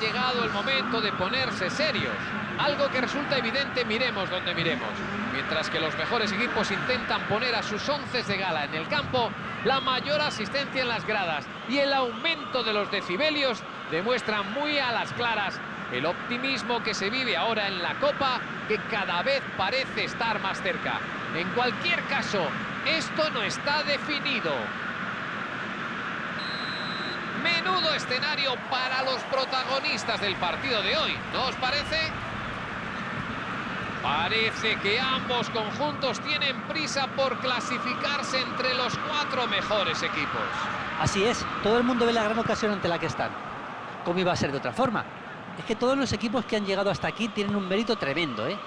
llegado el momento de ponerse serios. Algo que resulta evidente miremos donde miremos. Mientras que los mejores equipos intentan poner a sus once de gala en el campo, la mayor asistencia en las gradas y el aumento de los decibelios demuestran muy a las claras el optimismo que se vive ahora en la Copa, que cada vez parece estar más cerca. En cualquier caso, esto no está definido. Menudo escenario para los protagonistas del partido de hoy, ¿no os parece? Parece que ambos conjuntos tienen prisa por clasificarse entre los cuatro mejores equipos. Así es, todo el mundo ve la gran ocasión ante la que están. ¿Cómo iba a ser de otra forma? Es que todos los equipos que han llegado hasta aquí tienen un mérito tremendo, ¿eh?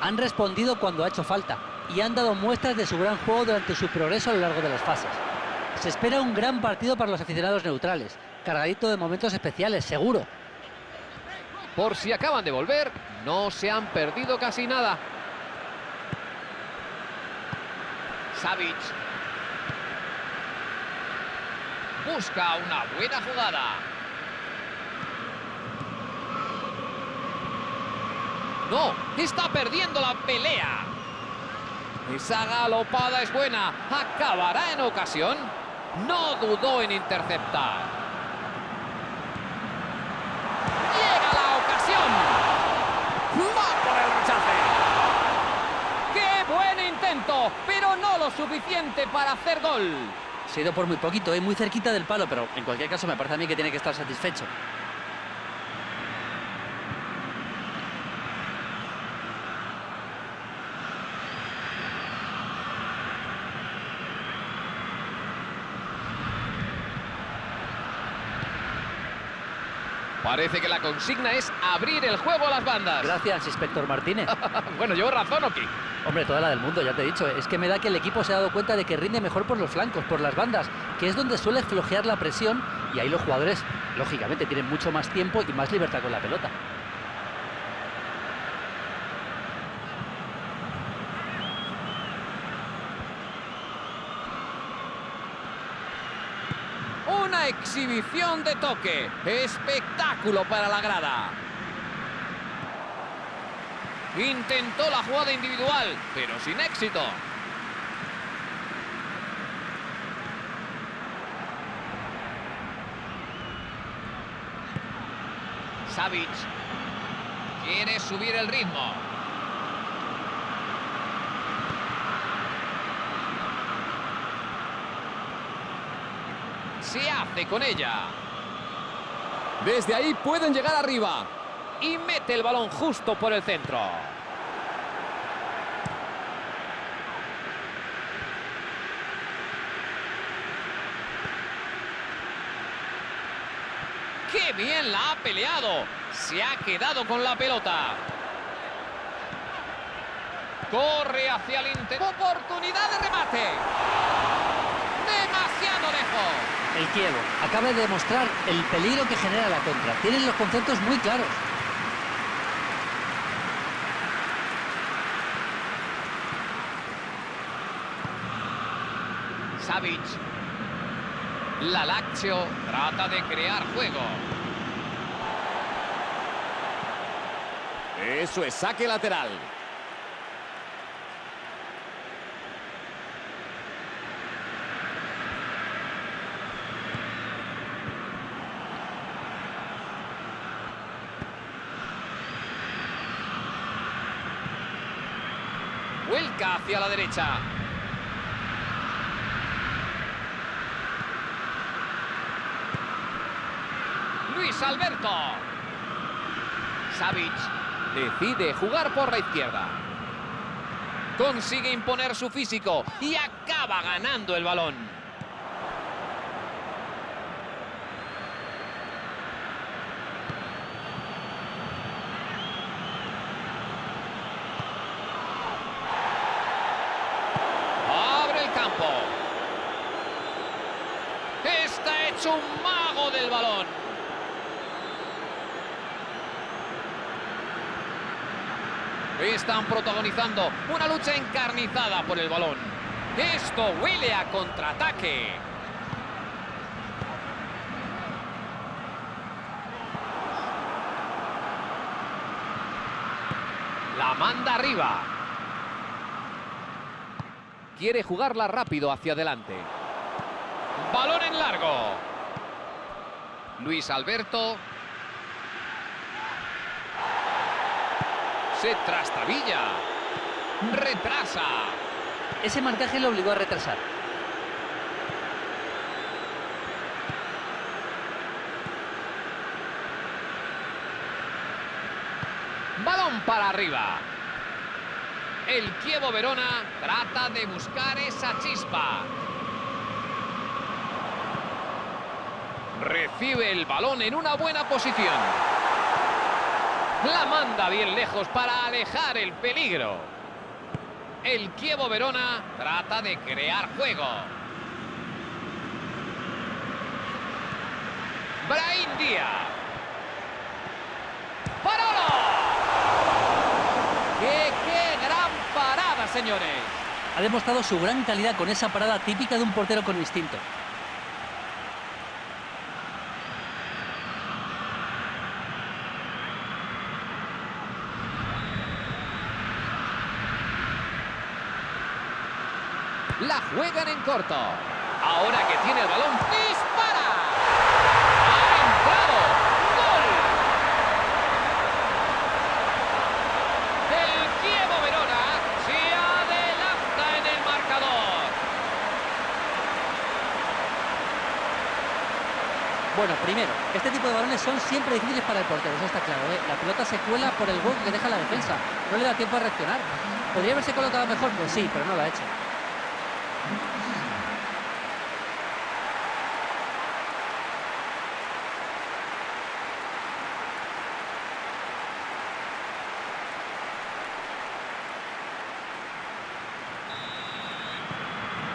Han respondido cuando ha hecho falta y han dado muestras de su gran juego durante su progreso a lo largo de las fases. Se espera un gran partido para los aficionados neutrales, cargadito de momentos especiales, seguro. Por si acaban de volver, no se han perdido casi nada. Savic. Busca una buena jugada. No, está perdiendo la pelea. Esa galopada es buena. ¿Acabará en ocasión? No dudó en interceptar. Llega la ocasión. Va por el rechace. ¡Qué buen intento! Pero no lo suficiente para hacer gol. Se ha ido por muy poquito, ¿eh? muy cerquita del palo, pero en cualquier caso me parece a mí que tiene que estar satisfecho. Parece que la consigna es abrir el juego a las bandas. Gracias, inspector Martínez. bueno, llevo razón, Oki. Hombre, toda la del mundo, ya te he dicho. Es que me da que el equipo se ha dado cuenta de que rinde mejor por los flancos, por las bandas, que es donde suele flojear la presión y ahí los jugadores, lógicamente, tienen mucho más tiempo y más libertad con la pelota. Una exhibición de toque. Espectáculo para la grada. Intentó la jugada individual, pero sin éxito. Savic quiere subir el ritmo. Se hace con ella. Desde ahí pueden llegar arriba. Y mete el balón justo por el centro. ¡Qué bien la ha peleado! Se ha quedado con la pelota. Corre hacia el interior. Oportunidad de remate. El Kievo acaba de demostrar el peligro que genera la contra. Tienen los conceptos muy claros. Savic. La Lazio trata de crear juego. Eso es saque lateral. Vuelca hacia la derecha. Luis Alberto. Savic decide jugar por la izquierda. Consigue imponer su físico y acaba ganando el balón. Está hecho un mago del balón. Están protagonizando una lucha encarnizada por el balón. Esto huele a contraataque. La manda arriba. Quiere jugarla rápido hacia adelante. Balón en largo. Luis Alberto. Se trastabilla. Retrasa. Ese marcaje le obligó a retrasar. Balón para arriba. El Kievo Verona trata de buscar esa chispa. Recibe el balón en una buena posición. La manda bien lejos para alejar el peligro. El Kievo Verona trata de crear juego. Brahim Díaz. ¡Qué, qué gran parada, señores! Ha demostrado su gran calidad con esa parada típica de un portero con instinto. La juegan en corto. Ahora que tiene el balón. ¡Ha entrado! ¡Gol! El Kievo Verona se adelanta en el marcador. Bueno, primero, este tipo de balones son siempre difíciles para el portero, eso está claro. ¿eh? La pelota se cuela por el gol que deja la defensa. No le da tiempo a reaccionar. ¿Podría haberse colocado mejor? Pues sí, pero no lo ha hecho.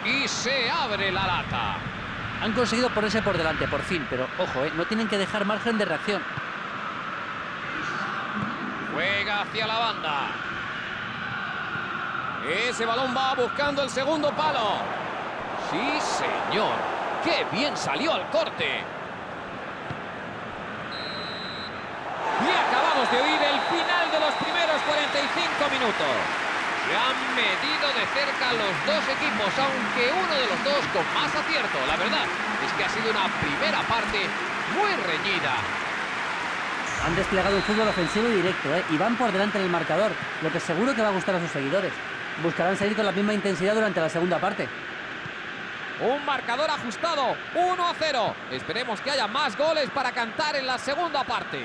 Y se abre la lata. Han conseguido ponerse por delante, por fin, pero ojo, ¿eh? no tienen que dejar margen de reacción. Juega hacia la banda. Ese balón va buscando el segundo palo. Sí, señor. ¡Qué bien salió al corte! Y acabamos de oír el final de los primeros 45 minutos. Se han medido de cerca los dos equipos, aunque uno de los dos con más acierto. La verdad es que ha sido una primera parte muy reñida. Han desplegado un fútbol ofensivo y directo, ¿eh? y van por delante en el marcador, lo que seguro que va a gustar a sus seguidores. Buscarán seguir con la misma intensidad durante la segunda parte. Un marcador ajustado, 1 a 0. Esperemos que haya más goles para cantar en la segunda parte.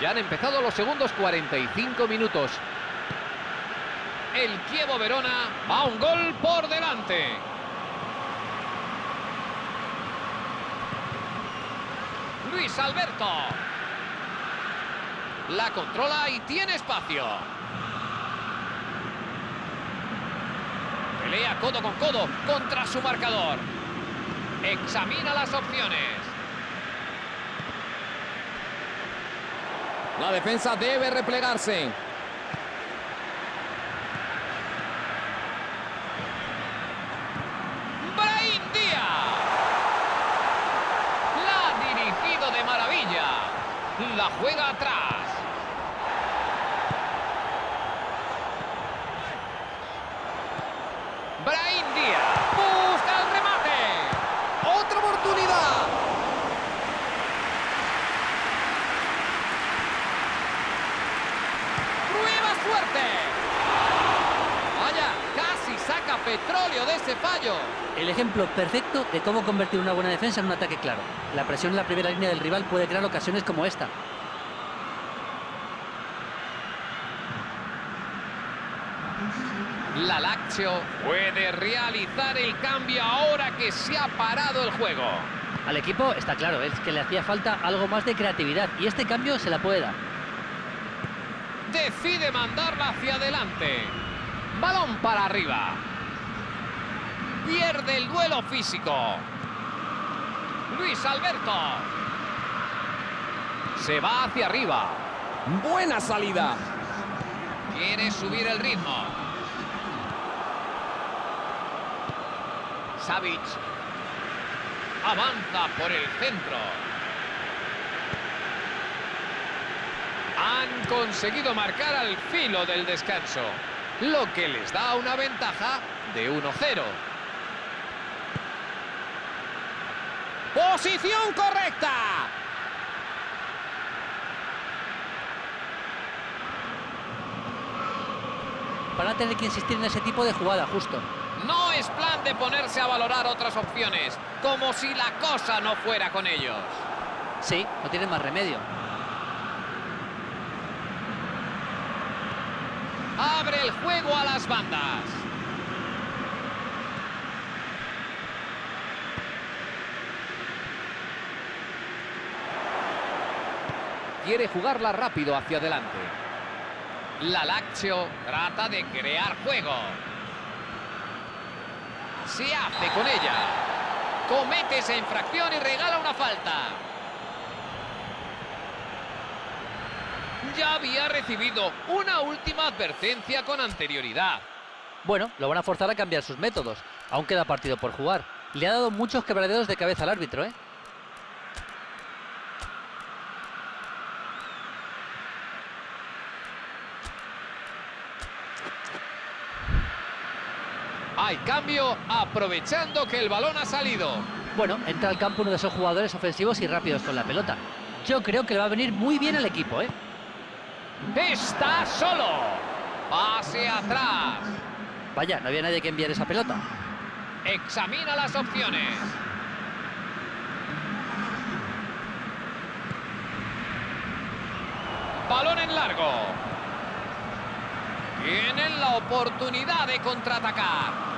Ya han empezado los segundos 45 minutos. El Kievo Verona va un gol por delante. Luis Alberto. La controla y tiene espacio. Pelea codo con codo contra su marcador. Examina las opciones. La defensa debe replegarse. Brahim Díaz. La ha dirigido de maravilla. La juega atrás. Brahim Díaz busca el remate. Otra oportunidad. Prueba suerte. Vaya, casi saca petróleo de ese fallo. El ejemplo perfecto de cómo convertir una buena defensa en un ataque claro. La presión en la primera línea del rival puede crear ocasiones como esta. La Lazio puede realizar el cambio ahora que se ha parado el juego. Al equipo está claro, es que le hacía falta algo más de creatividad y este cambio se la puede dar. Decide mandarla hacia adelante. Balón para arriba. Pierde el duelo físico. Luis Alberto. Se va hacia arriba. Buena salida. Quiere subir el ritmo. Savic. Avanza por el centro. Han conseguido marcar al filo del descanso, lo que les da una ventaja de 1-0. ¡Posición correcta! Van a tener que insistir en ese tipo de jugada, justo. No es plan de ponerse a valorar otras opciones, como si la cosa no fuera con ellos. Sí, no tienen más remedio. Abre el juego a las bandas. Quiere jugarla rápido hacia adelante. La Lazio trata de crear juego. Se hace con ella. Comete esa infracción y regala una falta. Ya había recibido una última advertencia con anterioridad. Bueno, lo van a forzar a cambiar sus métodos. Aún queda partido por jugar. Le ha dado muchos quebraderos de cabeza al árbitro, ¿eh? Hay cambio aprovechando que el balón ha salido. Bueno, entra al campo uno de esos jugadores ofensivos y rápidos con la pelota. Yo creo que le va a venir muy bien al equipo, ¿eh? Está solo. Pase atrás. Vaya, no había nadie que enviar esa pelota. Examina las opciones. Balón en largo. Tienen la oportunidad de contraatacar.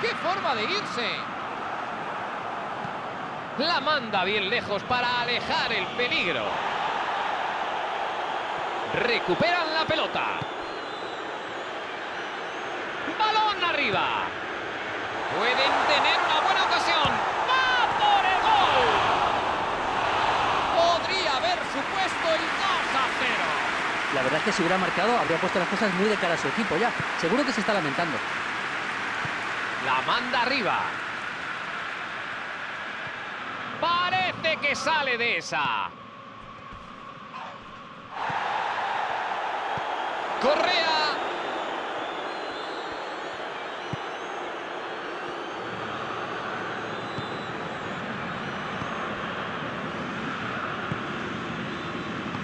¡Qué forma de irse! La manda bien lejos para alejar el peligro. Recuperan la pelota. Balón arriba. Pueden tener una buena ocasión. ¡Va por el gol! Podría haber supuesto el 2 a 0. La verdad es que si hubiera marcado, habría puesto las cosas muy de cara a su equipo ya. Seguro que se está lamentando. Manda arriba. Parece que sale de esa. Correa.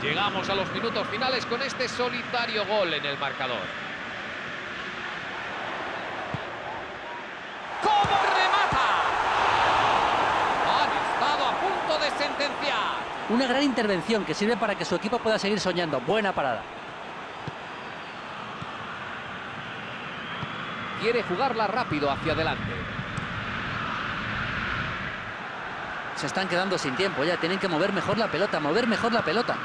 Llegamos a los minutos finales con este solitario gol en el marcador. ¿Cómo remata? Han estado a punto de sentenciar. Una gran intervención que sirve para que su equipo pueda seguir soñando. Buena parada. Quiere jugarla rápido hacia adelante. Se están quedando sin tiempo ya. Tienen que mover mejor la pelota, mover mejor la pelota.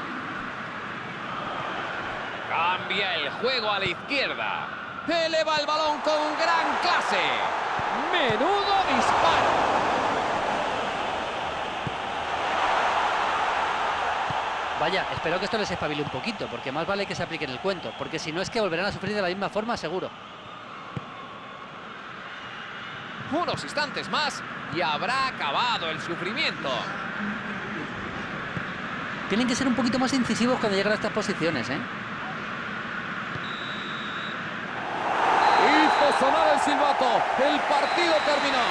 Cambia el juego a la izquierda. Eleva el balón con gran clase. Menudo disparo. Vaya, espero que esto les espabile un poquito, porque más vale que se aplique en el cuento, porque si no es que volverán a sufrir de la misma forma, seguro. Unos instantes más y habrá acabado el sufrimiento. Tienen que ser un poquito más incisivos cuando llegan a estas posiciones, ¿eh? Hizo sonar el silbato. El partido terminó.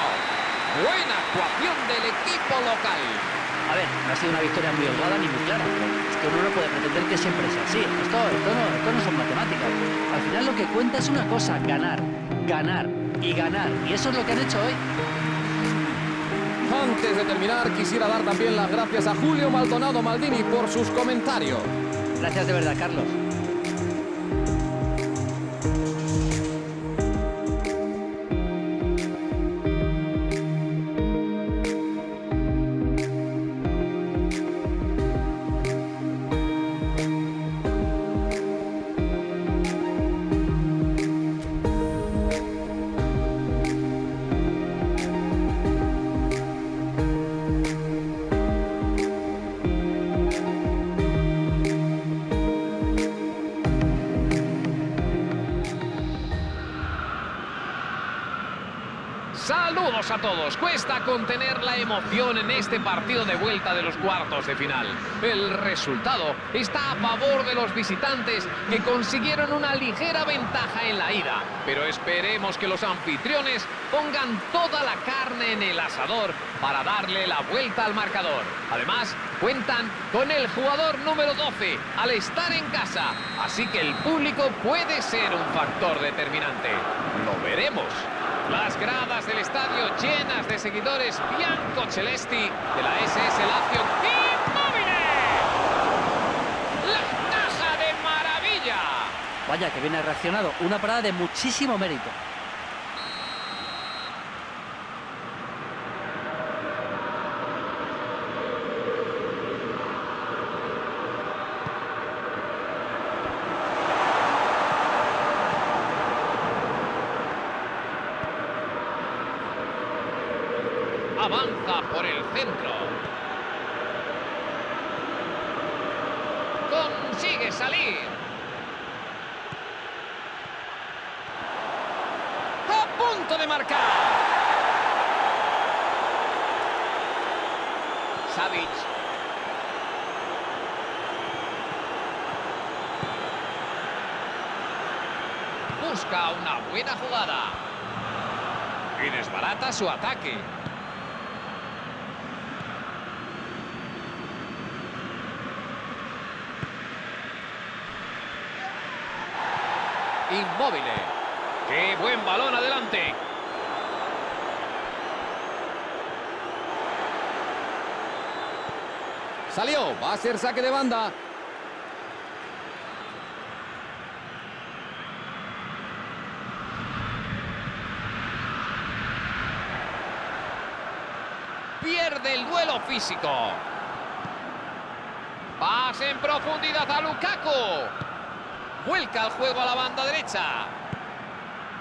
Buena actuación del equipo local. A ver, no ha sido una victoria muy holgada ni muy clara. Es que uno no puede pretender que siempre sea así. Esto, esto, no, esto no son matemáticas. Al final lo que cuenta es una cosa, ganar, ganar y ganar. Y eso es lo que han hecho hoy. Antes de terminar, quisiera dar también las gracias a Julio Maldonado Maldini por sus comentarios. Gracias de verdad, Carlos. Cuesta contener la emoción en este partido de vuelta de los cuartos de final. El resultado está a favor de los visitantes que consiguieron una ligera ventaja en la ida. Pero esperemos que los anfitriones pongan toda la carne en el asador para darle la vuelta al marcador. Además, cuentan con el jugador número 12 al estar en casa. Así que el público puede ser un factor determinante. Lo veremos. Las gradas del estadio llenas de seguidores Bianco Celesti de la SS Lazio. ¡Inmóvil! ¡La taja de maravilla! Vaya, que viene reaccionado. Una parada de muchísimo mérito. Avanza por el centro. Salir. A punto de marcar. Savic. Busca una buena jugada. Y desbarata su ataque. Inmóvil. ¡Qué buen balón adelante! Salió, va a ser saque de banda. Pierde el duelo físico. Pase en profundidad a Lukaku. Vuelca el juego a la banda derecha.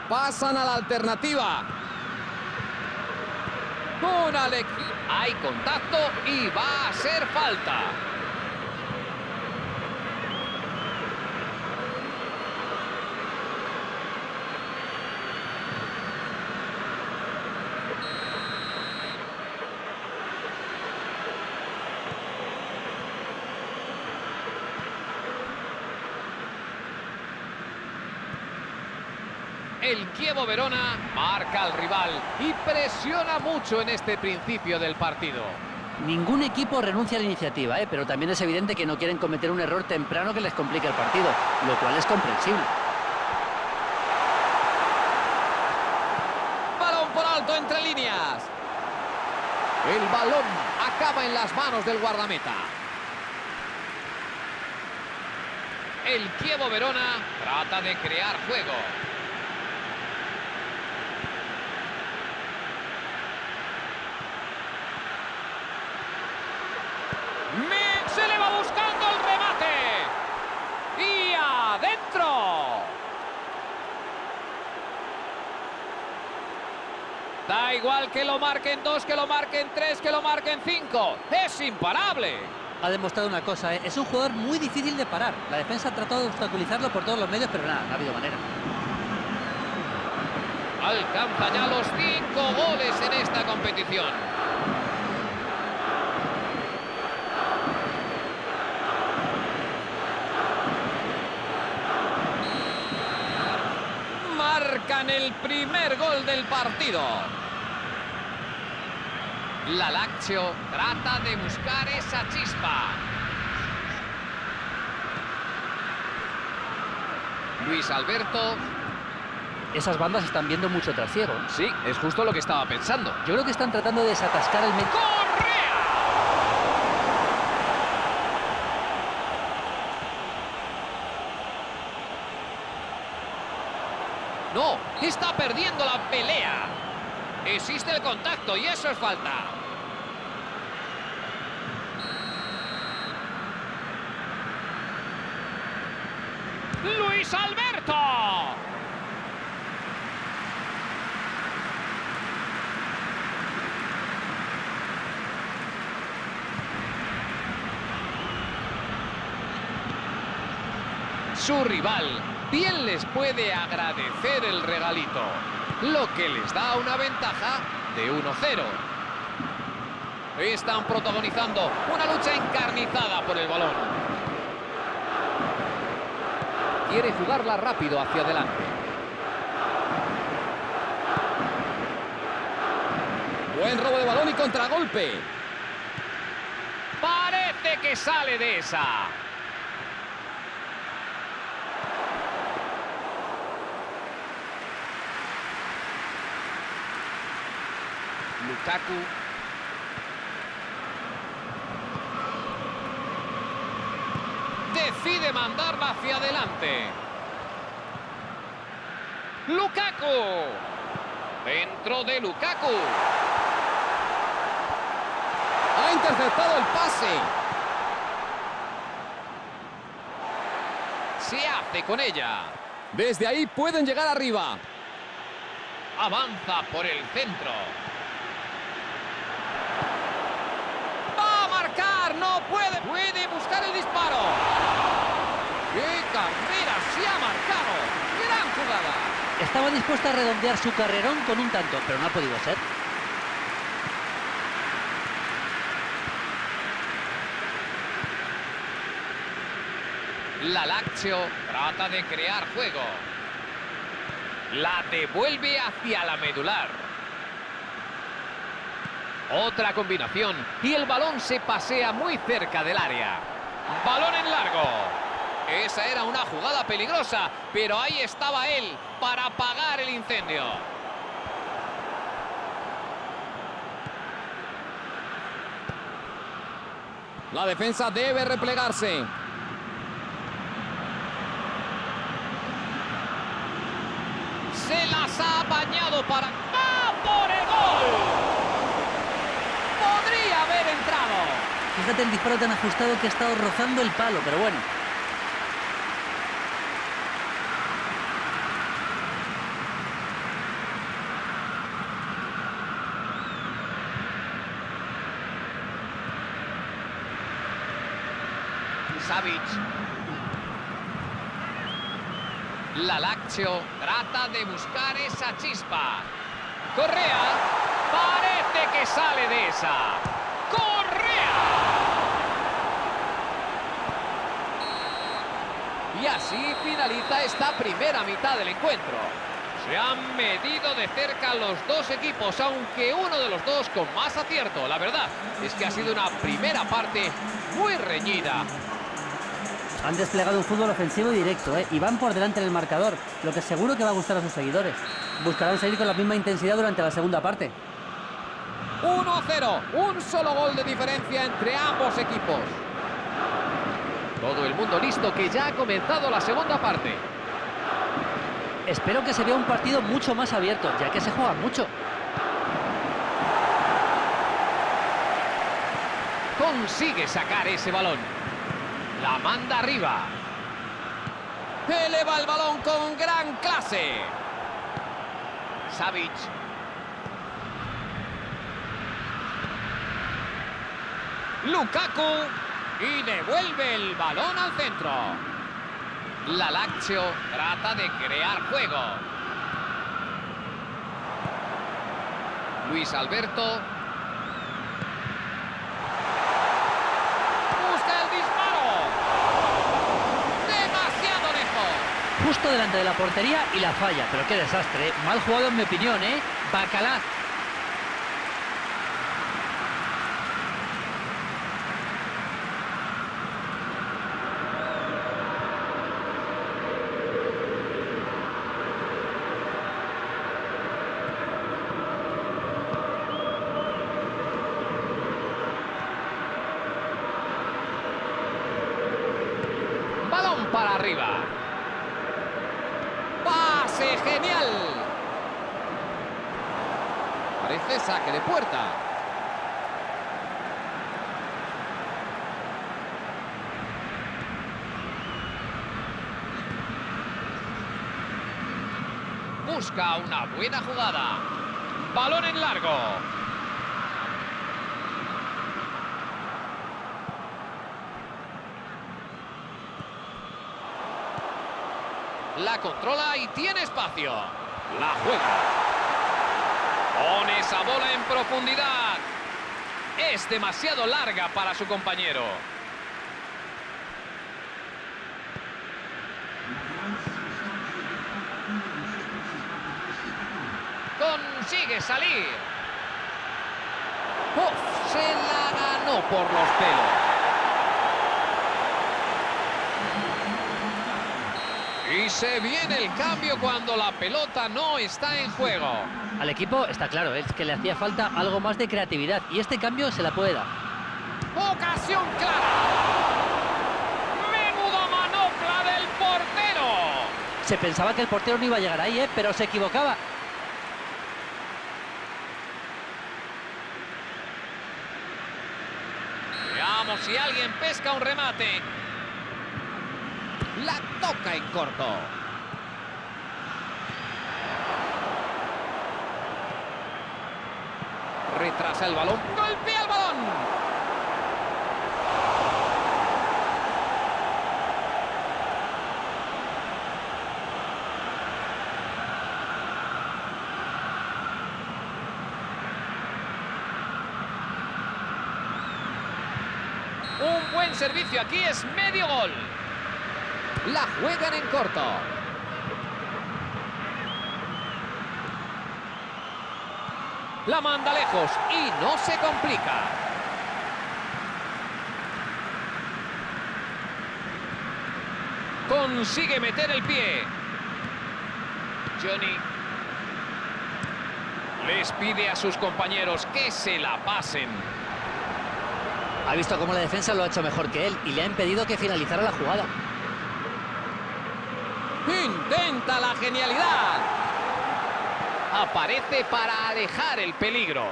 Pasan a la alternativa. Una lección. Hay contacto y va a ser falta. El Chievo Verona marca al rival y presiona mucho en este principio del partido. Ningún equipo renuncia a la iniciativa, ¿eh? pero también es evidente que no quieren cometer un error temprano que les complique el partido, lo cual es comprensible. Balón por alto entre líneas. El balón acaba en las manos del guardameta. El Chievo Verona trata de crear juego. Me- Se le va buscando el remate. Y adentro. Da igual que lo marquen dos, que lo marquen tres, que lo marquen cinco. Es imparable. Ha demostrado una cosa, ¿eh? es un jugador muy difícil de parar. La defensa ha tratado de obstaculizarlo por todos los medios, pero nada, no ha habido manera. Alcanza ya los cinco goles en esta competición. Marcan el primer gol del partido. La Lazio trata de buscar esa chispa. Luis Alberto Esas bandas están viendo mucho trasiego. ¿eh? Sí, es justo lo que estaba pensando. Yo creo que están tratando de desatascar el medio. ¡Correa! No, está perdiendo la pelea. Existe el contacto y eso es falta. Luis Alberto. Su rival bien les puede agradecer el regalito, lo que les da una ventaja de 1-0. Están protagonizando una lucha encarnizada por el balón. Quiere jugarla rápido hacia adelante. Buen robo de balón y contragolpe. Parece que sale de esa. Lukaku. Decide mandarla hacia adelante. Lukaku. Dentro de Lukaku. Ha interceptado el pase. Se hace con ella. Desde ahí pueden llegar arriba. Avanza por el centro. Va a marcar, no puede. Puede buscar el disparo. ¡Qué carrera se ha marcado! ¡Gran jugada! Estaba dispuesta a redondear su carrerón con un tanto, pero no ha podido ser. La Lazio trata de crear juego. La devuelve hacia la medular. Otra combinación y el balón se pasea muy cerca del área. Balón en largo. Esa era una jugada peligrosa, pero ahí estaba él para apagar el incendio. La defensa debe replegarse. Se las ha apañado para... ¡Va por el gol! Podría haber entrado. Fíjate el disparo tan ajustado que ha estado rozando el palo, pero bueno. Savic. La Lazio trata de buscar esa chispa. Correa. Parece que sale de esa. Correa. Y así finaliza esta primera mitad del encuentro. Se han medido de cerca los dos equipos, aunque uno de los dos con más acierto. La verdad es que ha sido una primera parte muy reñida. Han desplegado un fútbol ofensivo y directo, ¿eh? y van por delante en el marcador, lo que seguro que va a gustar a sus seguidores. Buscarán seguir con la misma intensidad durante la segunda parte. 1-0, un solo gol de diferencia entre ambos equipos. Todo el mundo listo que ya ha comenzado la segunda parte. Espero que se vea un partido mucho más abierto, ya que se juega mucho. Consigue sacar ese balón. La manda arriba. Eleva el balón con gran clase. Savic. Lukaku. Y devuelve el balón al centro. La Lazio trata de crear juego. Luis Alberto. Busca el disparo. Demasiado lejos. Justo delante de la portería y la falla, pero qué desastre, ¿eh? Mal jugado en mi opinión, ¿eh? Bacalá. Balón para arriba. Pase genial. Parece saque de puerta. Busca una buena jugada. Balón en largo. La controla y tiene espacio. La juega. Pone esa bola en profundidad. Es demasiado larga para su compañero. Consigue salir. Uf, se la ganó por los pelos. Y se viene el cambio cuando la pelota no está en juego. Al equipo está claro, es que le hacía falta algo más de creatividad y este cambio se la puede dar. Ocasión clara. Menuda manopla del portero. Se pensaba que el portero no iba a llegar ahí, ¿eh? pero se equivocaba. Veamos si alguien pesca un remate. La toca en corto. Retrasa el balón. Golpea el balón. Un buen servicio aquí es medio gol. La juegan en corto. La manda lejos y no se complica. Consigue meter el pie. Johnny. Les pide a sus compañeros que se la pasen. Ha visto cómo la defensa lo ha hecho mejor que él y le ha impedido que finalizara la jugada. Intenta la genialidad. Aparece para alejar el peligro.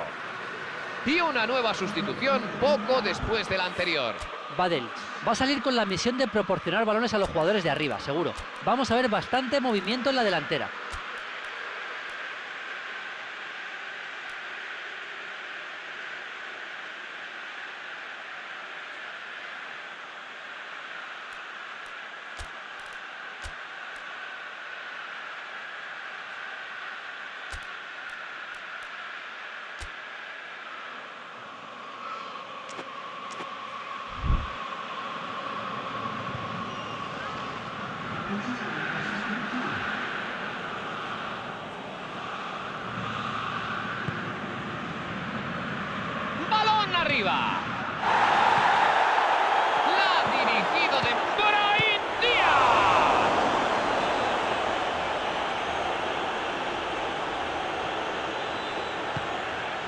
Y una nueva sustitución poco después de la anterior. Badel va a salir con la misión de proporcionar balones a los jugadores de arriba, seguro. Vamos a ver bastante movimiento en la delantera. ¡Balón arriba! La ha dirigido de Brahim Díaz.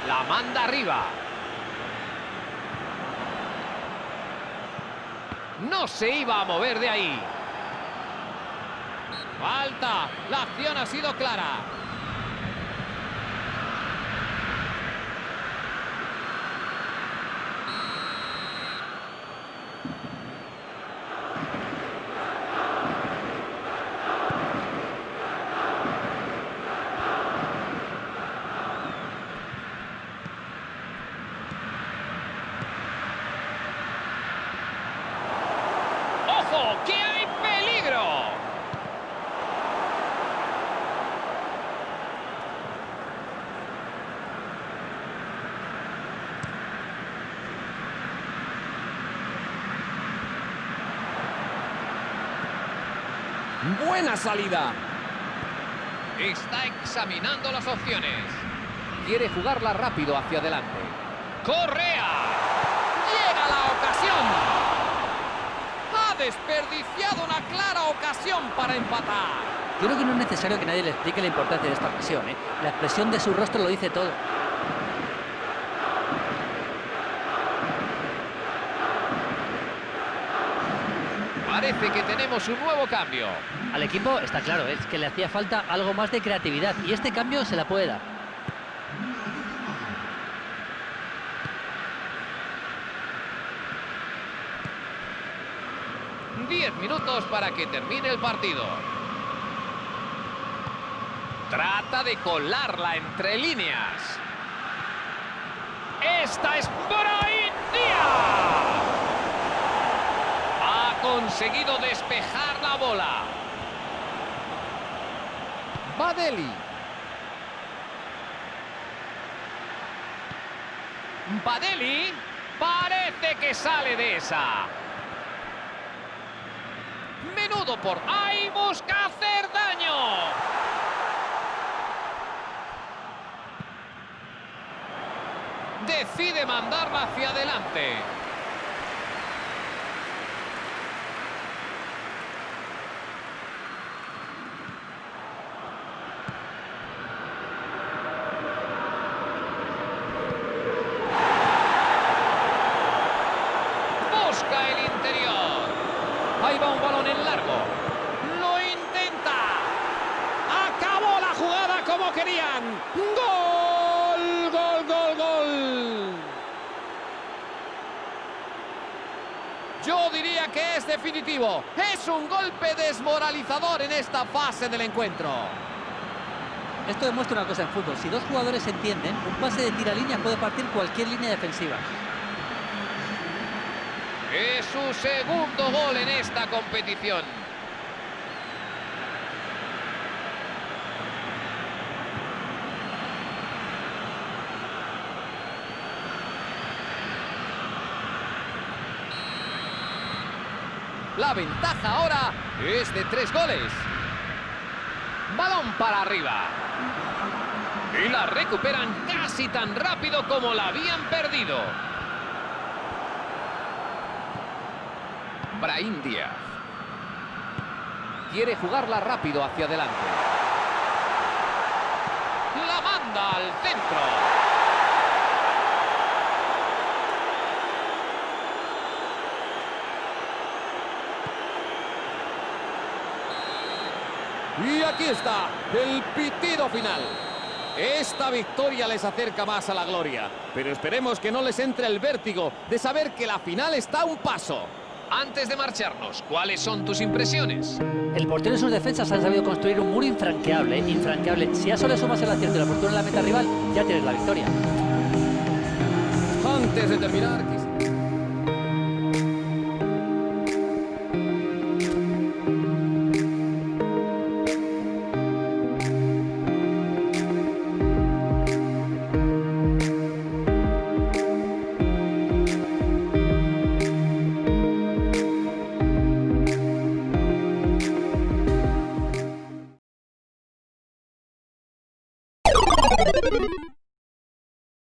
La manda arriba. No se iba a mover de ahí. Falta. La acción ha sido clara. ¡Ojo! ¡Que hay peligro! Buena salida. Está examinando las opciones. Quiere jugarla rápido hacia adelante. ¡Correa! ¡Llega la ocasión! Ha desperdiciado una clara ocasión para empatar. Creo que no es necesario que nadie le explique la importancia de esta ocasión. ¿eh? La expresión de su rostro lo dice todo. Parece que tenemos un nuevo cambio. Al equipo está claro, es que le hacía falta algo más de creatividad y este cambio se la puede dar. Para que termine el partido. Trata de colarla entre líneas. Esta es Brahim Díaz. Ha conseguido despejar la bola. Badeli. Badeli parece que sale de esa. Menudo por ahí busca hacer daño. Decide mandarla hacia adelante. Busca el interior. Ahí va un balón en largo. Lo intenta. Acabó la Gol, gol, gol, gol. Yo diría que es definitivo. Es un golpe desmoralizador en esta fase del encuentro. Esto demuestra una cosa en fútbol. Si dos jugadores se entienden, un pase de tiralínea puede partir cualquier línea defensiva. Es su segundo gol en esta competición. La ventaja ahora es de tres goles. Balón para arriba. Y la recuperan casi tan rápido como la habían perdido. Brahim Díaz. Quiere jugarla rápido hacia adelante. La manda al centro. Y aquí está el pitido final. Esta victoria les acerca más a la gloria, pero esperemos que no les entre el vértigo de saber que la final está a un paso. Antes de marcharnos, ¿cuáles son tus impresiones? El portero y sus defensas han sabido construir un muro infranqueable, infranqueable. Si a eso le sumas el acierto y la fortuna en la meta rival, ya tienes la victoria. Antes de terminar...